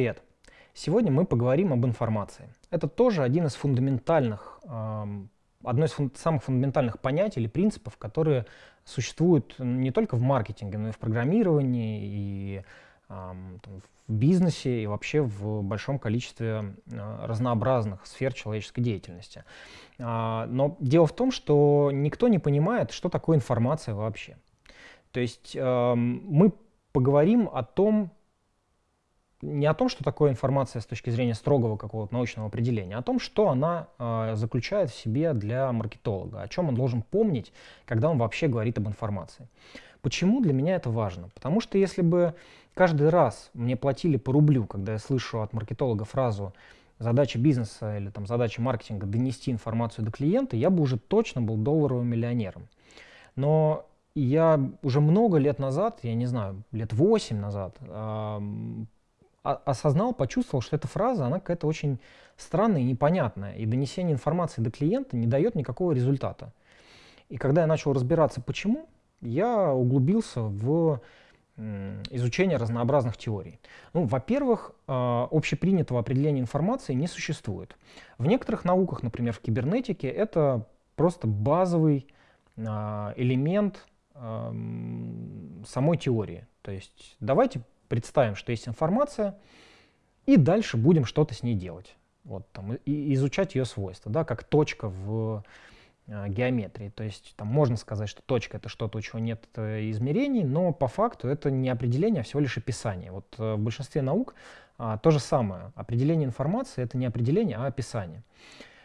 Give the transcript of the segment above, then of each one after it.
привет! Сегодня мы поговорим об информации. Это тоже один из фундаментальных, одно из фун самых фундаментальных понятий или принципов, которые существуют не только в маркетинге, но и в программировании, и в бизнесе, и вообще в большом количестве а, разнообразных сфер человеческой деятельности. А, но дело в том, что никто не понимает, что такое информация вообще. То есть мы поговорим о том, не о том, что такое информация с точки зрения строгого какого-то научного определения, а о том, что она э, заключает в себе для маркетолога, о чем он должен помнить, когда он вообще говорит об информации. Почему для меня это важно? Потому что если бы каждый раз мне платили по рублю, когда я слышу от маркетолога фразу задача бизнеса или там задача маркетинга донести информацию до клиента, я бы уже точно был долларовым миллионером. Но я уже много лет назад, я не знаю, лет 8 назад, осознал, почувствовал, что эта фраза, она какая-то очень странная и непонятная, и донесение информации до клиента не дает никакого результата. И когда я начал разбираться, почему, я углубился в изучение разнообразных теорий. Ну, во-первых, а, общепринятого определения информации не существует. В некоторых науках, например, в кибернетике, это просто базовый а, элемент самой теории. То есть давайте представим, что есть информация, и дальше будем что-то с ней делать. Вот, там, и изучать ее свойства, да, как точка в э, геометрии. То есть там можно сказать, что точка это что-то, у чего нет э, измерений, но по факту это не определение, а всего лишь описание. Вот э, в большинстве наук а, то же самое. Определение информации это не определение, а описание.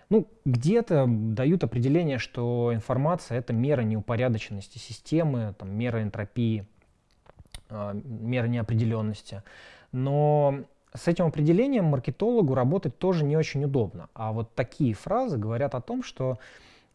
Ну, где-то дают определение, что информация — это мера неупорядоченности системы, там, мера энтропии, а, мера неопределенности. Но с этим определением маркетологу работать тоже не очень удобно. А вот такие фразы говорят о том, что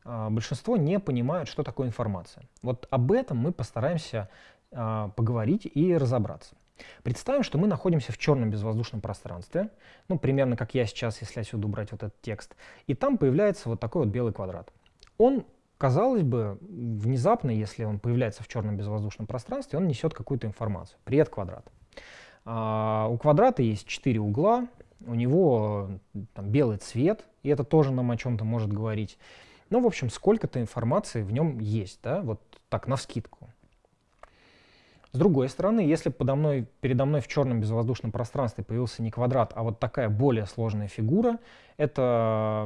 а, большинство не понимают, что такое информация. Вот об этом мы постараемся а, поговорить и разобраться. Представим, что мы находимся в черном безвоздушном пространстве, ну, примерно как я сейчас, если отсюда убрать вот этот текст, и там появляется вот такой вот белый квадрат. Он казалось бы, внезапно, если он появляется в черном безвоздушном пространстве, он несет какую-то информацию. Привет, квадрат. А, у квадрата есть четыре угла, у него там, белый цвет, и это тоже нам о чем-то может говорить. Ну, в общем, сколько-то информации в нем есть, да, вот так, на скидку. С другой стороны, если подо мной, передо мной в черном безвоздушном пространстве появился не квадрат, а вот такая более сложная фигура, это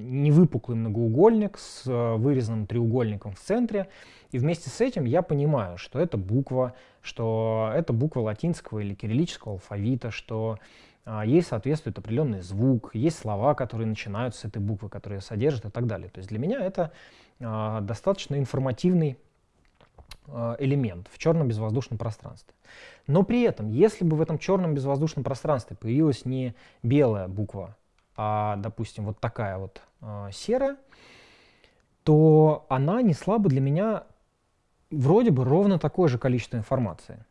невыпуклый многоугольник с э, вырезанным треугольником в центре, и вместе с этим я понимаю, что это буква, что это буква латинского или кириллического алфавита, что а, ей соответствует определенный звук, есть слова, которые начинаются с этой буквы, которые содержат и так далее. То есть для меня это а, достаточно информативный Э, элемент в черном безвоздушном пространстве. Но при этом, если бы в этом черном безвоздушном пространстве появилась не белая буква, а, допустим, вот такая вот э, серая, то она несла бы для меня вроде бы ровно такое же количество информации.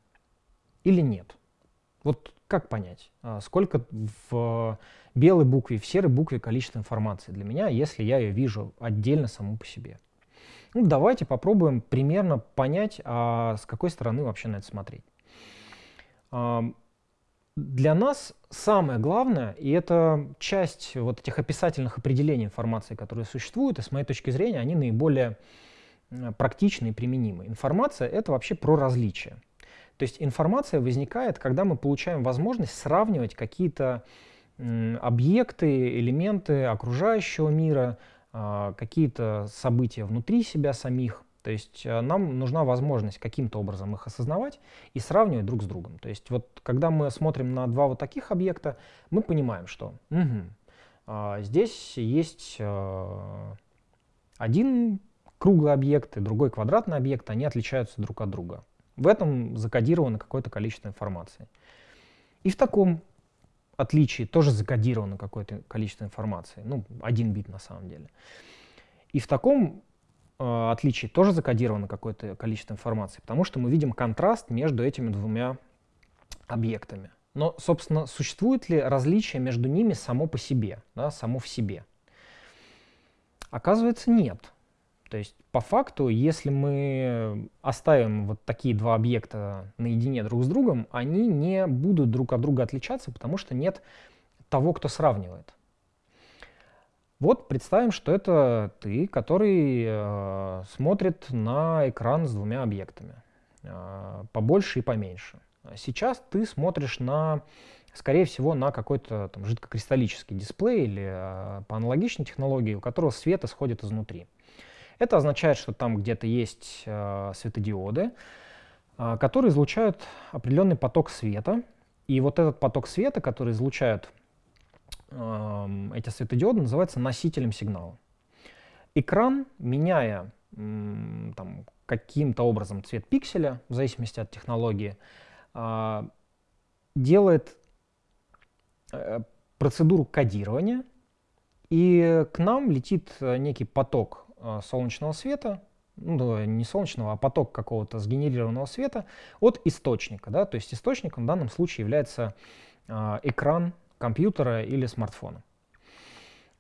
Или нет? Вот как понять, э, сколько в белой букве в серой букве количество информации для меня, если я ее вижу отдельно саму по себе? Ну, давайте попробуем примерно понять, а с какой стороны вообще на это смотреть. Для нас самое главное, и это часть вот этих описательных определений информации, которые существуют, и с моей точки зрения они наиболее практичны и применимы. Информация — это вообще про различия. То есть информация возникает, когда мы получаем возможность сравнивать какие-то объекты, элементы окружающего мира, а, какие-то события внутри себя самих. То есть а, нам нужна возможность каким-то образом их осознавать и сравнивать друг с другом. То есть вот когда мы смотрим на два вот таких объекта, мы понимаем, что угу, а, здесь есть а, один круглый объект и другой квадратный объект, они отличаются друг от друга. В этом закодировано какое-то количество информации. И в таком отличий тоже закодировано какое-то количество информации, ну, один бит на самом деле. И в таком э, отличии тоже закодировано какое-то количество информации, потому что мы видим контраст между этими двумя объектами. Но, собственно, существует ли различие между ними само по себе, да, само в себе? Оказывается, нет. То есть по факту, если мы оставим вот такие два объекта наедине друг с другом, они не будут друг от друга отличаться, потому что нет того, кто сравнивает. Вот представим, что это ты, который э, смотрит на экран с двумя объектами, э, побольше и поменьше. Сейчас ты смотришь на, скорее всего, на какой-то жидкокристаллический дисплей или э, по аналогичной технологии, у которого свет исходит изнутри. Это означает, что там где-то есть э, светодиоды, э, которые излучают определенный поток света. И вот этот поток света, который излучают эти светодиоды, называется носителем сигнала. Экран, меняя э, каким-то образом цвет пикселя, в зависимости от технологии, э, делает э, процедуру кодирования, и к нам летит э, некий поток Э, солнечного света, ну, не солнечного, а поток какого-то сгенерированного света от источника. Да? То есть источником в данном случае является э, экран компьютера или смартфона.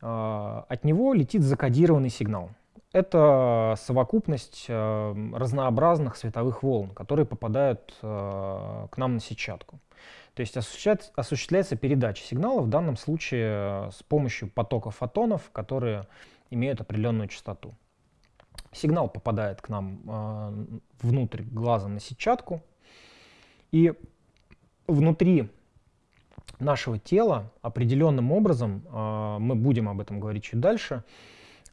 Э, от него летит закодированный сигнал. Это совокупность э, разнообразных световых волн, которые попадают э, к нам на сетчатку. То есть осуществляется, передача сигнала, в данном случае э, с помощью потока фотонов, которые имеют определенную частоту. Сигнал попадает к нам внутрь глаза на сетчатку, и внутри нашего тела определенным образом, э, мы будем об этом говорить чуть дальше,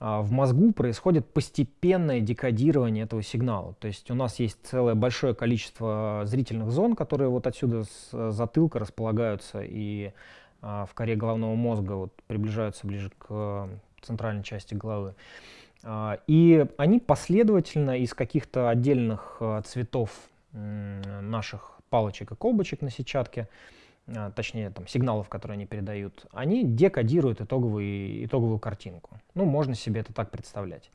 э, в мозгу происходит постепенное декодирование этого сигнала. То есть у нас есть целое большое количество зрительных зон, которые вот отсюда с затылка располагаются и в коре головного мозга вот приближаются ближе к центральной части головы. А, и они последовательно из каких-то отдельных а, цветов наших палочек и колбочек на сетчатке, а, точнее там, сигналов, которые они передают, они декодируют итоговый, итоговую картинку. Ну, можно себе это так представлять.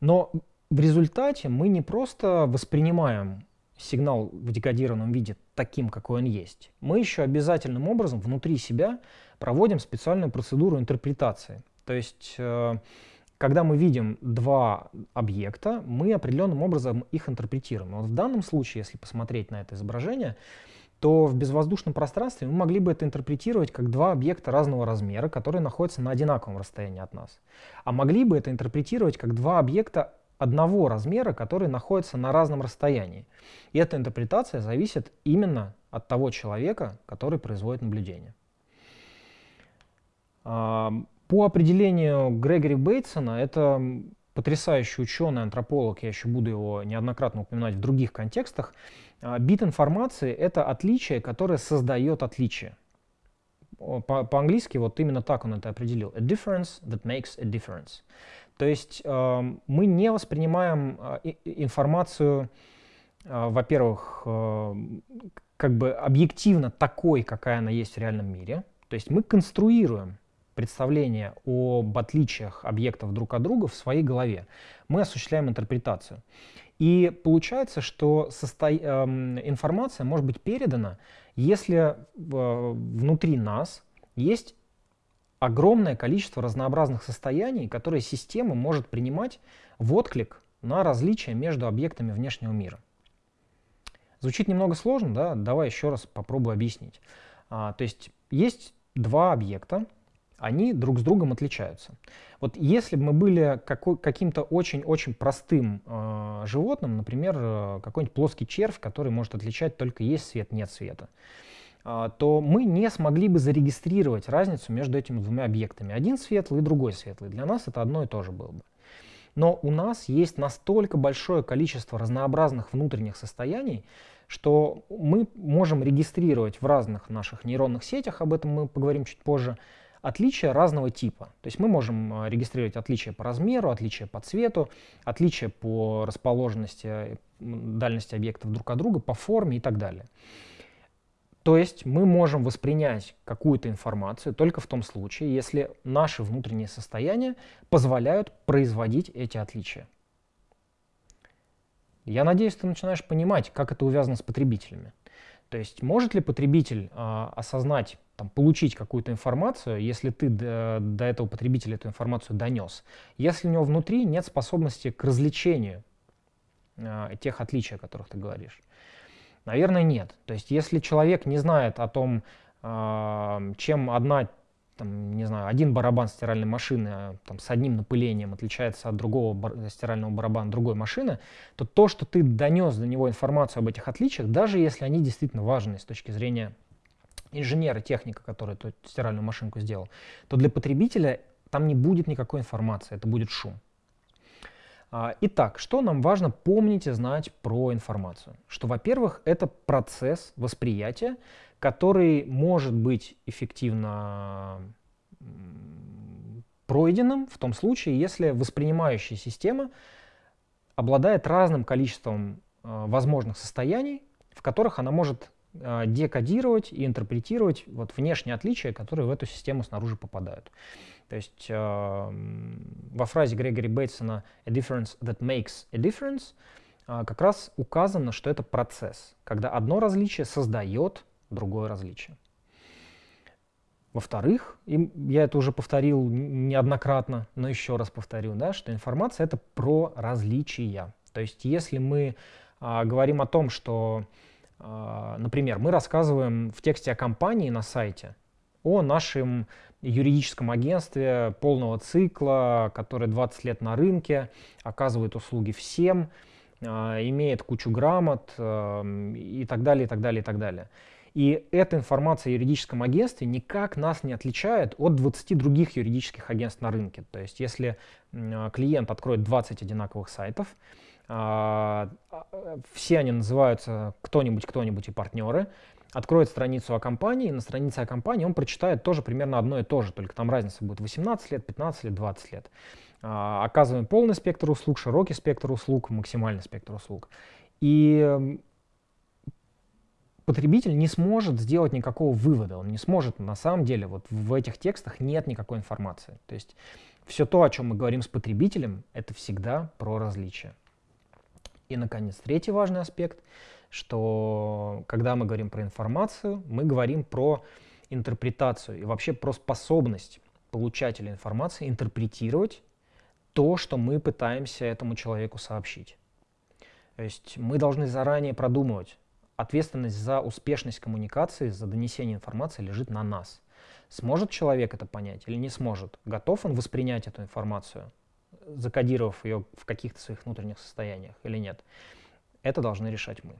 Но в результате мы не просто воспринимаем сигнал в декодированном виде таким, какой он есть. Мы еще обязательным образом внутри себя проводим специальную процедуру интерпретации. То есть, э, когда мы видим два объекта, мы определенным образом их интерпретируем. Вот в данном случае, если посмотреть на это изображение, то в безвоздушном пространстве мы могли бы это интерпретировать как два объекта разного размера, которые находятся на одинаковом расстоянии от нас. А могли бы это интерпретировать как два объекта одного размера, которые находятся на разном расстоянии. И эта интерпретация зависит именно от того человека, который производит наблюдение. По определению Грегори Бейтсона, это потрясающий ученый, антрополог, я еще буду его неоднократно упоминать в других контекстах, бит информации — это отличие, которое создает отличие. По-английски вот именно так он это определил. A difference that makes a difference. То есть э, мы не воспринимаем э, информацию, э, во-первых, э, как бы объективно такой, какая она есть в реальном мире. То есть мы конструируем представление об отличиях объектов друг от друга в своей голове. Мы осуществляем интерпретацию. И получается, что состо... Эм, информация может быть передана, если э, внутри нас есть огромное количество разнообразных состояний, которые система может принимать в отклик на различия между объектами внешнего мира. Звучит немного сложно, да? Давай еще раз попробую объяснить. А, то есть есть два объекта, они друг с другом отличаются. Вот если бы мы были каким-то очень-очень простым э, животным, например, э, какой-нибудь плоский червь, который может отличать только есть свет, нет света, э, то мы не смогли бы зарегистрировать разницу между этими двумя объектами. Один светлый и другой светлый. Для нас это одно и то же было бы. Но у нас есть настолько большое количество разнообразных внутренних состояний, что мы можем регистрировать в разных наших нейронных сетях, об этом мы поговорим чуть позже, отличия разного типа. То есть мы можем э, регистрировать отличия по размеру, отличия по цвету, отличия по расположенности, дальности объектов друг от друга, по форме и так далее. То есть мы можем воспринять какую-то информацию только в том случае, если наши внутренние состояния позволяют производить эти отличия. Я надеюсь, ты начинаешь понимать, как это увязано с потребителями. То есть может ли потребитель э, осознать, там, получить какую-то информацию, если ты до, до этого потребителя эту информацию донес, если у него внутри нет способности к развлечению э, тех отличий, о которых ты говоришь? Наверное, нет. То есть если человек не знает о том, э, чем одна там, не знаю, один барабан стиральной машины а, там, с одним напылением отличается от другого бар стирального барабана другой машины, то то, что ты донес до него информацию об этих отличиях, даже если они действительно важны с точки зрения инженера, техника, который эту стиральную машинку сделал, то для потребителя там не будет никакой информации, это будет шум. А, итак, что нам важно помнить и знать про информацию? Что, во-первых, это процесс восприятия, который может быть эффективно пройденным в том случае, если воспринимающая система обладает разным количеством э, возможных состояний, в которых она может декодировать и интерпретировать вот внешние отличия, которые в эту систему снаружи попадают. То есть э, во фразе Грегори Бейтсона «a difference that makes a difference» э, как раз указано, что это процесс, когда одно различие создает другое различие. Во-вторых, я это уже повторил неоднократно, но еще раз повторю, да, что информация это про различия. То есть если мы а, говорим о том, что, например, мы рассказываем в тексте о компании на сайте, о нашем юридическом агентстве полного цикла, которое 20 лет на рынке, оказывает услуги всем, а, имеет кучу грамот а, и так далее, и так далее, и так далее. И эта информация о юридическом агентстве никак нас не отличает от 20 других юридических агентств на рынке. То есть если клиент откроет 20 одинаковых сайтов, а, а, все они называются кто-нибудь, кто-нибудь и партнеры, откроет страницу о компании, на странице о компании он прочитает тоже примерно одно и то же, только там разница будет 18 лет, 15 лет, 20 лет. А, оказываем полный спектр услуг, широкий спектр услуг, максимальный спектр услуг. И потребитель не сможет сделать никакого вывода, он не сможет, на самом деле, вот в этих текстах нет никакой информации. То есть все то, о чем мы говорим с потребителем, это всегда про различия. И, наконец, третий важный аспект, что когда мы говорим про информацию, мы говорим про интерпретацию и вообще про способность получателя информации интерпретировать то, что мы пытаемся этому человеку сообщить. То есть мы должны заранее продумывать, ответственность за успешность коммуникации, за донесение информации лежит на нас. Сможет человек это понять или не сможет? Готов он воспринять эту информацию, закодировав ее в каких-то своих внутренних состояниях или нет? Это должны решать мы.